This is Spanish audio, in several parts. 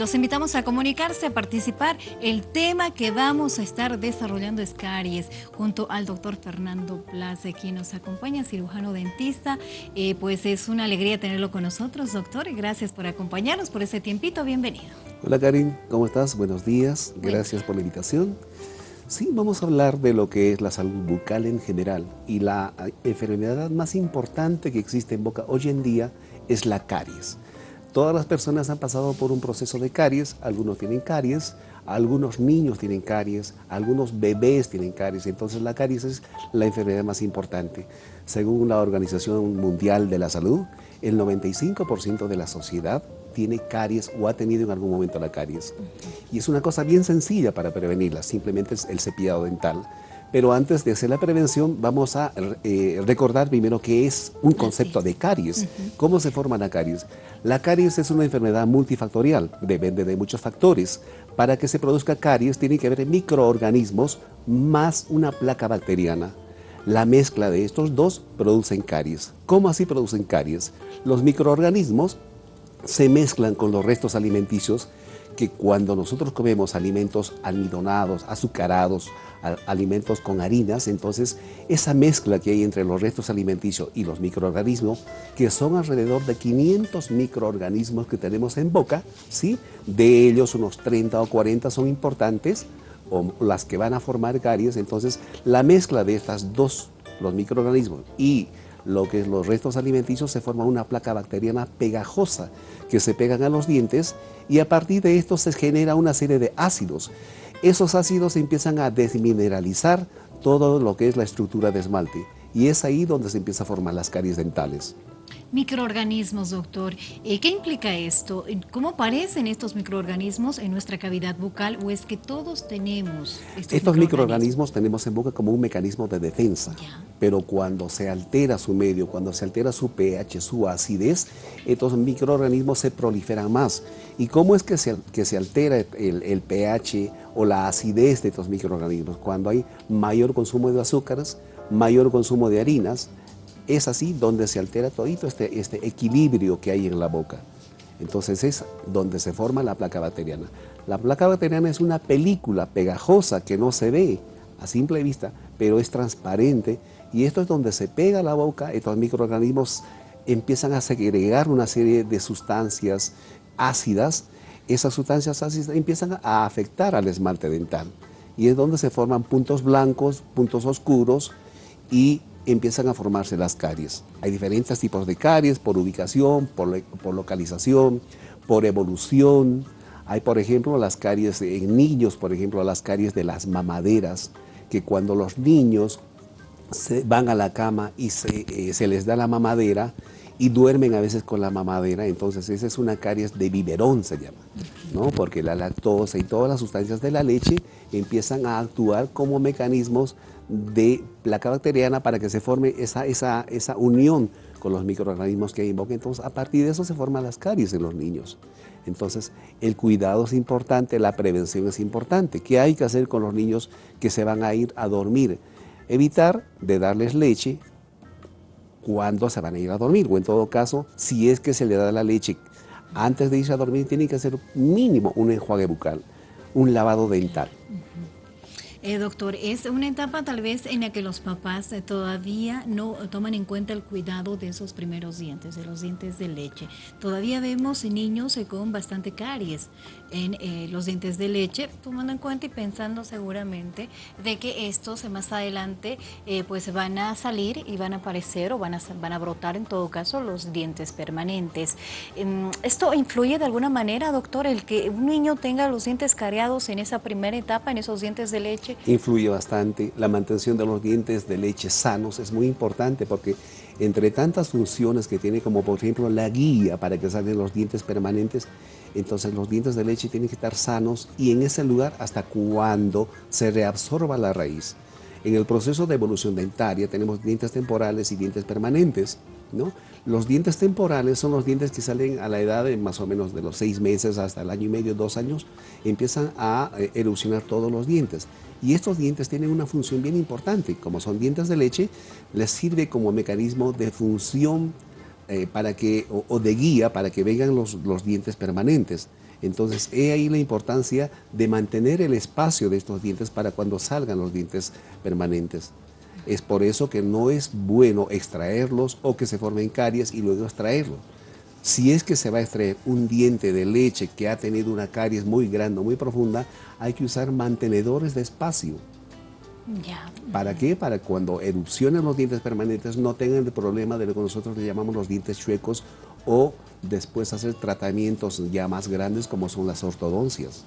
Los invitamos a comunicarse, a participar. El tema que vamos a estar desarrollando es caries, junto al doctor Fernando Place, quien nos acompaña, cirujano dentista. Eh, pues es una alegría tenerlo con nosotros, doctor. Gracias por acompañarnos, por ese tiempito. Bienvenido. Hola, Karin. ¿Cómo estás? Buenos días. Gracias por la invitación. Sí, vamos a hablar de lo que es la salud bucal en general. Y la enfermedad más importante que existe en boca hoy en día es la caries. Todas las personas han pasado por un proceso de caries, algunos tienen caries, algunos niños tienen caries, algunos bebés tienen caries, entonces la caries es la enfermedad más importante. Según la Organización Mundial de la Salud, el 95% de la sociedad tiene caries o ha tenido en algún momento la caries. Y es una cosa bien sencilla para prevenirla, simplemente es el cepillado dental. Pero antes de hacer la prevención, vamos a eh, recordar primero qué es un concepto de caries. ¿Cómo se forma la caries? La caries es una enfermedad multifactorial, depende de muchos factores. Para que se produzca caries tiene que haber microorganismos más una placa bacteriana. La mezcla de estos dos producen caries. ¿Cómo así producen caries? Los microorganismos se mezclan con los restos alimenticios que cuando nosotros comemos alimentos almidonados, azucarados, alimentos con harinas, entonces esa mezcla que hay entre los restos alimenticios y los microorganismos, que son alrededor de 500 microorganismos que tenemos en boca, ¿sí? de ellos unos 30 o 40 son importantes, o las que van a formar caries, entonces la mezcla de estas dos, los microorganismos y lo que es los restos alimenticios, se forma una placa bacteriana pegajosa que se pegan a los dientes y a partir de esto se genera una serie de ácidos. Esos ácidos empiezan a desmineralizar todo lo que es la estructura de esmalte y es ahí donde se empieza a formar las caries dentales. Microorganismos, doctor. Eh, ¿Qué implica esto? ¿Cómo aparecen estos microorganismos en nuestra cavidad bucal o es que todos tenemos estos, microorganismos? tenemos en boca como un mecanismo de defensa, pero cuando se altera su medio, cuando se altera su pH, su acidez, estos microorganismos se proliferan más. ¿Y cómo es que se, que se altera el, el pH o la acidez de estos microorganismos? Cuando hay mayor consumo de azúcares, mayor consumo de harinas, es así donde se altera todito este, este equilibrio que hay en la boca. Entonces es donde se forma la placa bacteriana. La placa bacteriana es una película pegajosa que no se ve a simple vista, pero es transparente y esto es donde se pega la boca, estos microorganismos empiezan a segregar una serie de sustancias ácidas, esas sustancias ácidas empiezan a afectar al esmalte dental y es donde se forman puntos blancos, puntos oscuros y empiezan a formarse las caries. Hay diferentes tipos de caries por ubicación, por, por localización, por evolución. Hay, por ejemplo, las caries en niños, por ejemplo, las caries de las mamaderas, que cuando los niños se van a la cama y se, eh, se les da la mamadera, y duermen a veces con la mamadera, entonces esa es una caries de biberón se llama, ¿no? porque la lactosa y todas las sustancias de la leche empiezan a actuar como mecanismos de placa bacteriana para que se forme esa, esa, esa unión con los microorganismos que hay en boca, entonces a partir de eso se forman las caries en los niños. Entonces el cuidado es importante, la prevención es importante. ¿Qué hay que hacer con los niños que se van a ir a dormir? Evitar de darles leche cuándo se van a ir a dormir o en todo caso, si es que se le da la leche antes de irse a dormir, tiene que hacer mínimo un enjuague bucal, un lavado dental. Eh, doctor, es una etapa tal vez en la que los papás eh, todavía no toman en cuenta el cuidado de esos primeros dientes, de los dientes de leche. Todavía vemos niños eh, con bastante caries en los dientes de leche, tomando en cuenta y pensando seguramente de que estos más adelante pues van a salir y van a aparecer o van a, van a brotar en todo caso los dientes permanentes. Em, ¿Esto influye de alguna manera, doctor, el que un niño tenga los dientes careados en esa primera etapa, en esos dientes de leche? Influye bastante. La mantención de los dientes de leche sanos es muy importante porque entre tantas funciones que tiene, como por ejemplo la guía para que salgan los dientes permanentes, entonces los dientes de leche tienen que estar sanos y en ese lugar hasta cuando se reabsorba la raíz. En el proceso de evolución dentaria tenemos dientes temporales y dientes permanentes. ¿No? Los dientes temporales son los dientes que salen a la edad de más o menos de los seis meses hasta el año y medio, dos años, empiezan a eh, erosionar todos los dientes. Y estos dientes tienen una función bien importante, como son dientes de leche, les sirve como mecanismo de función eh, para que, o, de guía para que vengan los, los dientes permanentes. Entonces, he ahí la importancia de mantener el espacio de estos dientes para cuando salgan los dientes permanentes. Es por eso que no es bueno extraerlos o que se formen caries y luego extraerlos. Si es que se va a extraer un diente de leche que ha tenido una caries muy grande, muy profunda, hay que usar mantenedores de espacio. ¿Para qué? Para cuando erupcionen los dientes permanentes no tengan el problema de lo que nosotros le llamamos los dientes chuecos o después hacer tratamientos ya más grandes como son las ortodoncias.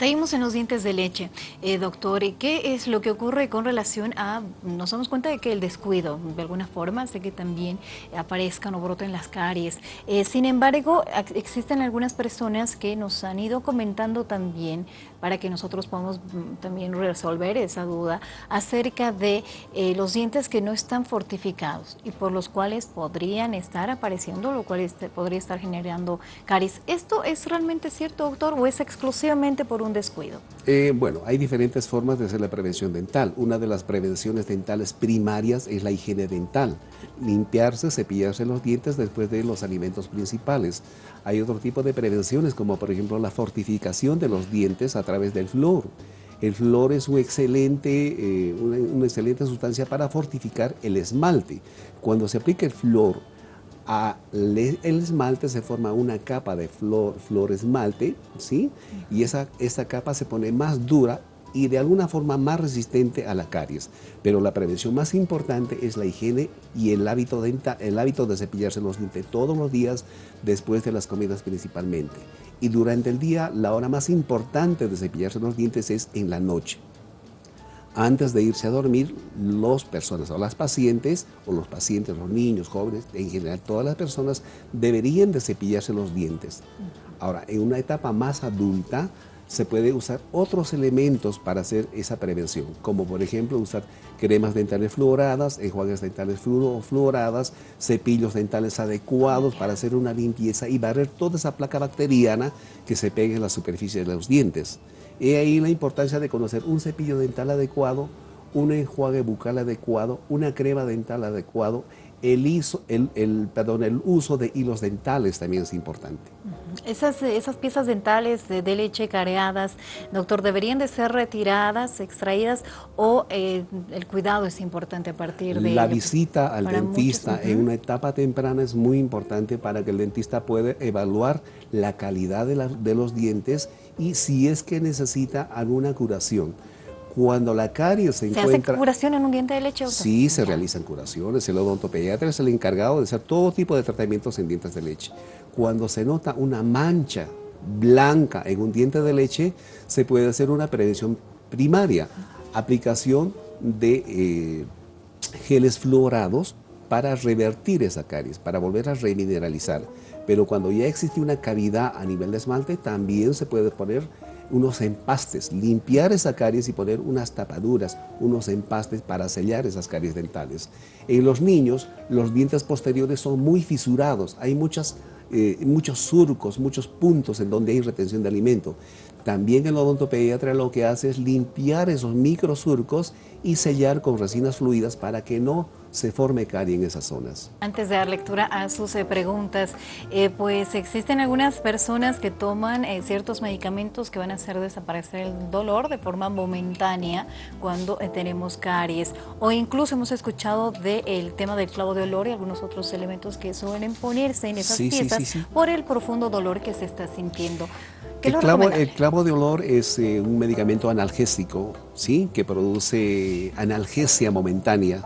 Seguimos en los dientes de leche. Eh, doctor, ¿qué es lo que ocurre con relación a, nos damos cuenta de que el descuido, de alguna forma, hace que también aparezcan o broten las caries? Eh, sin embargo, existen algunas personas que nos han ido comentando también, para que nosotros podamos mm, también resolver esa duda, acerca de eh, los dientes que no están fortificados y por los cuales podrían estar apareciendo, lo cual este, podría estar generando caries. ¿Esto es realmente cierto, doctor, o es exclusivamente por un descuido? Eh, bueno, hay diferentes formas de hacer la prevención dental. Una de las prevenciones dentales primarias es la higiene dental. Limpiarse, cepillarse los dientes después de los alimentos principales. Hay otro tipo de prevenciones como por ejemplo la fortificación de los dientes a través del flúor. El flúor es un eh, una, una excelente sustancia para fortificar el esmalte. Cuando se aplica el flúor el esmalte se forma una capa de flor, flor esmalte, ¿sí? Y esa, esa capa se pone más dura y de alguna forma más resistente a la caries. Pero la prevención más importante es la higiene y el hábito, de, el hábito de cepillarse los dientes todos los días después de las comidas principalmente. Y durante el día, la hora más importante de cepillarse los dientes es en la noche antes de irse a dormir, las personas o las pacientes, o los pacientes, los niños, jóvenes, en general todas las personas, deberían de cepillarse los dientes. Ahora, en una etapa más adulta, se puede usar otros elementos para hacer esa prevención, como por ejemplo usar cremas dentales fluoradas, enjuagues dentales fluoradas, cepillos dentales adecuados para hacer una limpieza y barrer toda esa placa bacteriana que se pegue en la superficie de los dientes. He ahí la importancia de conocer un cepillo dental adecuado, un enjuague bucal adecuado, una crema dental adecuado, el, el, perdón, el uso de hilos dentales también es importante. Esas, esas piezas dentales de, leche careadas, doctor, ¿deberían de ser retiradas, extraídas o eh, el cuidado es importante a partir de... La visita al dentista en una etapa temprana es muy importante para que el dentista pueda evaluar la calidad de, de los dientes y si es que necesita alguna curación. Cuando la caries se, encuentra... ¿Se hace curación en un diente de leche? Sí, se realizan curaciones. El odontopediatra es el encargado de hacer todo tipo de tratamientos en dientes de leche. Cuando se nota una mancha blanca en un diente de leche, se puede hacer una prevención primaria. Aplicación de eh, geles fluorados para revertir esa caries, para volver a remineralizar. Pero cuando ya existe una cavidad a nivel de esmalte, también se puede poner unos empastes, limpiar esa caries y poner unas tapaduras, unos empastes para sellar esas caries dentales. En los niños, los dientes posteriores son muy fisurados, hay muchas, eh, muchos surcos, muchos puntos en donde hay retención de alimento. También el odontopediatra lo que hace es limpiar esos microsurcos y sellar con resinas fluidas para que no se forme carie en esas zonas. Antes de dar lectura a sus eh, preguntas, eh, pues existen algunas personas que toman eh, ciertos medicamentos que van a hacer desaparecer el dolor de forma momentánea cuando tenemos caries o incluso hemos escuchado del tema del clavo de olor y algunos otros elementos que suelen ponerse en esas piezas por el profundo dolor que se está sintiendo. El clavo, el clavo, de olor es un medicamento analgésico, ¿sí? que produce analgesia momentánea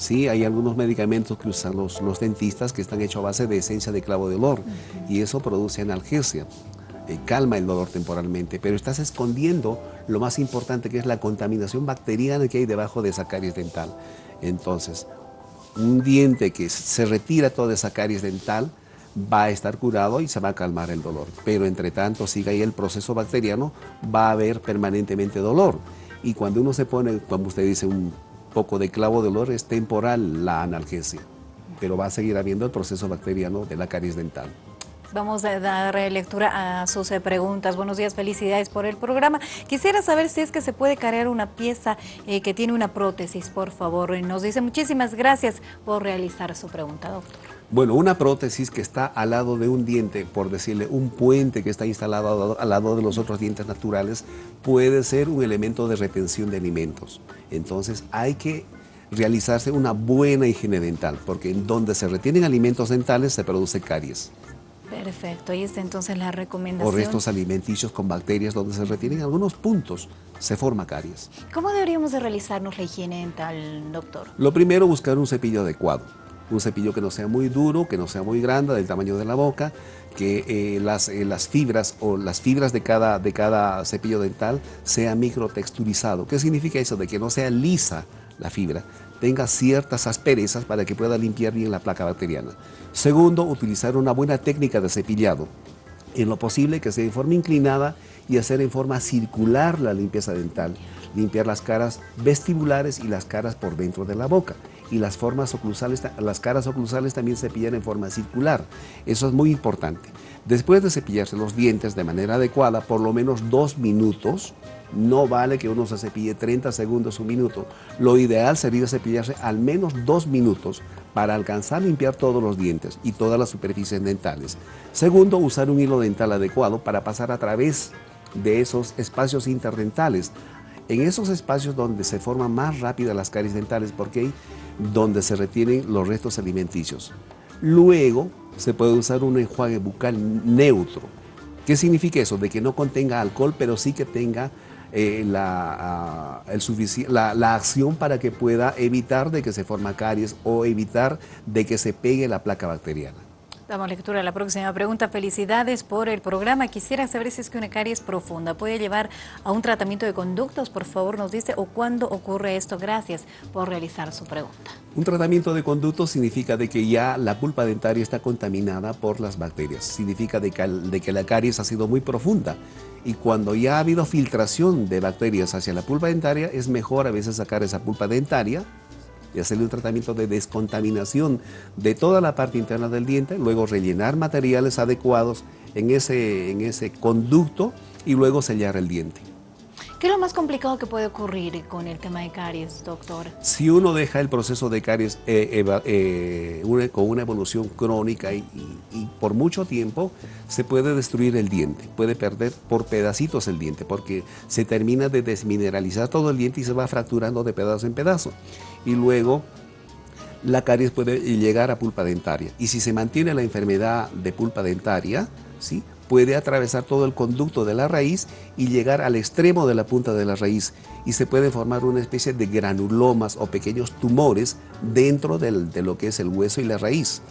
Sí, hay algunos medicamentos que usan los, los dentistas que están hechos a base de esencia de clavo de olor y eso produce analgesia, eh, calma el dolor temporalmente, pero estás escondiendo lo más importante que es la contaminación bacteriana que hay debajo de esa caries dental. Entonces, un diente que se retira toda esa caries dental va a estar curado y se va a calmar el dolor, pero entre tanto siga ahí el proceso bacteriano, va a haber permanentemente dolor. Y cuando uno se pone, como usted dice, un poco de clavo de olor es temporal la analgesia, pero va a seguir habiendo el proceso bacteriano de la caries dental. Vamos a dar lectura a sus eh, preguntas. Buenos días, felicidades por el programa. Quisiera saber si es que se puede cargar una pieza eh, que tiene una prótesis, por favor. Nos dice muchísimas gracias por realizar su pregunta, doctor. Bueno, una prótesis que está al lado de un diente, por decirle, un puente que está instalado al lado de los otros dientes naturales, puede ser un elemento de retención de alimentos. Entonces hay que realizarse una buena higiene dental, porque en donde se retienen alimentos dentales se produce caries. Perfecto, ahí está entonces la recomendación. O restos alimenticios con bacterias donde se retienen algunos puntos, se forma caries. ¿Cómo deberíamos de realizarnos la higiene dental, doctor? Lo primero, buscar un cepillo adecuado. Un cepillo que no sea muy duro, que no sea muy grande, del tamaño de la boca, que eh, las, eh, las, fibras o las fibras de cada, de cada cepillo dental sea microtexturizado. ¿Qué significa eso? De que no sea lisa la fibra, tenga ciertas asperezas para que pueda limpiar bien la placa bacteriana. Segundo, utilizar una buena técnica de cepillado. En lo posible que sea en forma inclinada y hacer en forma circular la limpieza dental. Limpiar las caras vestibulares y las caras por dentro de la boca. Y las, formas oclusales, las caras oclusales también cepillar en forma circular. Eso es muy importante. Después de cepillarse los dientes de manera adecuada, por lo menos dos minutos, no vale que uno se cepille 30 segundos, un minuto. Lo ideal sería cepillarse al menos dos minutos para alcanzar a limpiar todos los dientes y todas las superficies dentales. Segundo, usar un hilo dental adecuado para pasar a través de esos espacios interdentales. En esos espacios donde se forman más rápidas las caries dentales porque hay donde se retienen los restos alimenticios. Luego se puede usar un enjuague bucal neutro. ¿Qué significa eso? De que no contenga alcohol, pero sí que tenga eh, la, la, acción para que pueda evitar de que se forma caries o evitar de que se pegue la placa bacteriana. Damos lectura a la próxima pregunta. Felicidades por el programa. Quisiera saber si es que una caries profunda puede llevar a un tratamiento de conductos, por favor nos dice, o cuándo ocurre esto. Gracias por realizar su pregunta. Un tratamiento de conductos significa de que ya la pulpa dentaria está contaminada por las bacterias. Significa de que, que la caries ha sido muy profunda y cuando ya ha habido filtración de bacterias hacia la pulpa dentaria, es mejor a veces sacar esa pulpa dentaria y hacerle un tratamiento de descontaminación de toda la parte interna del diente, luego rellenar materiales adecuados en ese, en ese conducto y luego sellar el diente. ¿Qué es lo más complicado que puede ocurrir con el tema de caries, doctor? Si uno deja el proceso de caries eh, eh, con una evolución crónica y, por mucho tiempo, se puede destruir el diente, puede perder por pedacitos el diente, porque se termina de desmineralizar todo el diente y se va fracturando de pedazo en pedazo. Y luego la caries puede llegar a pulpa dentaria. Y si se mantiene la enfermedad de pulpa dentaria, ¿sí? Puede atravesar todo el conducto de la raíz y llegar al extremo de la punta de la raíz y se puede formar una especie de granulomas o pequeños tumores dentro de lo que es el hueso y la raíz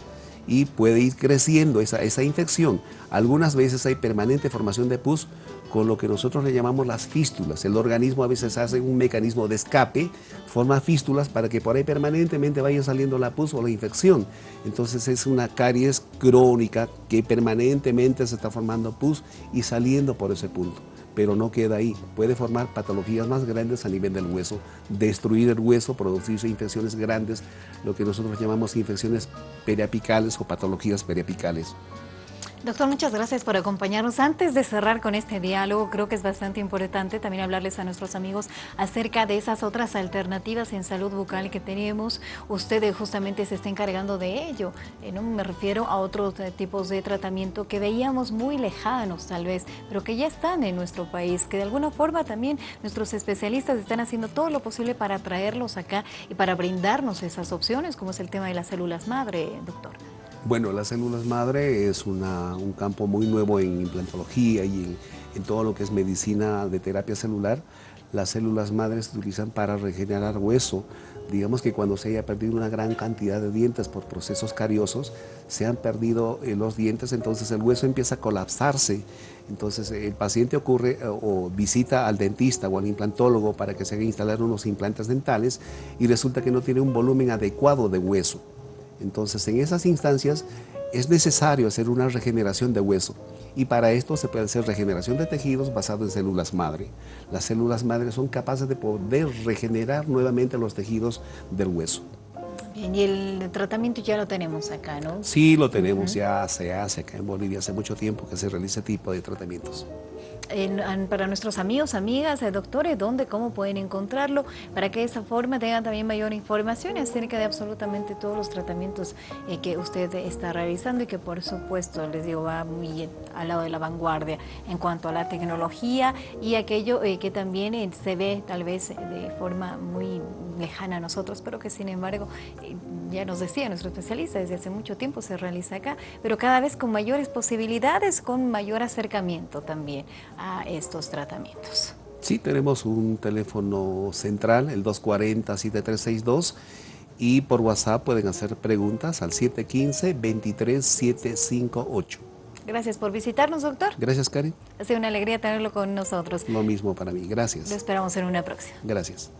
y puede ir creciendo esa, esa infección. Algunas veces hay permanente formación de pus con lo que nosotros le llamamos las fístulas. El organismo a veces hace un mecanismo de escape, forma fístulas para que por ahí permanentemente vaya saliendo la pus o la infección. Entonces es una caries crónica que permanentemente se está formando pus y saliendo por ese punto. Pero no queda ahí, puede formar patologías más grandes a nivel del hueso, destruir el hueso, producirse infecciones grandes, lo que nosotros llamamos infecciones periapicales o patologías periapicales. Doctor, muchas gracias por acompañarnos. Antes de cerrar con este diálogo, creo que es bastante importante también hablarles a nuestros amigos acerca de esas otras alternativas en salud bucal que tenemos. Usted justamente se está encargando de ello. Eh, no me refiero a otros eh, tipos de tratamiento que veíamos muy lejanos tal vez, pero que ya están en nuestro país, que de alguna forma también nuestros especialistas están haciendo todo lo posible para traerlos acá y para brindarnos esas opciones, como es el tema de las células madre, doctor. Bueno, las células madre es un campo muy nuevo en implantología y en, todo lo que es medicina de terapia celular. Las células madres se utilizan para regenerar hueso. Digamos que cuando se haya perdido una gran cantidad de dientes por procesos cariosos, se han perdido eh, los dientes, entonces el hueso empieza a colapsarse. Entonces el paciente ocurre eh, o visita al dentista o al implantólogo para que se haga instalar unos implantes dentales y resulta que no tiene un volumen adecuado de hueso. Entonces, en esas instancias es necesario hacer una regeneración de hueso y para esto se puede hacer regeneración de tejidos basado en células madre. Las células madre son capaces de poder regenerar nuevamente los tejidos del hueso. Bien, y el tratamiento ya lo tenemos acá, ¿no? Sí, lo tenemos, ya se hace acá en Bolivia hace mucho tiempo que se realiza este tipo de tratamientos. Para nuestros amigos, amigas, eh, doctores, dónde, cómo pueden encontrarlo, para que de esa forma tengan también mayor información acerca de absolutamente todos los tratamientos eh, que usted está realizando y que por supuesto, les digo, va muy al lado de la vanguardia en cuanto a la tecnología y aquello eh, que también se ve tal vez de forma muy lejana a nosotros, pero que sin embargo, ya nos decía nuestro especialista, desde hace mucho tiempo se realiza acá, pero cada vez con mayores posibilidades, con mayor acercamiento también a estos tratamientos. Sí, tenemos un teléfono central, el 240-7362, y por WhatsApp pueden hacer preguntas al 715-23758. Gracias por visitarnos, doctor. Gracias, Karen. Ha sido una alegría tenerlo con nosotros. Lo mismo para mí, gracias. Lo esperamos en una próxima. Gracias.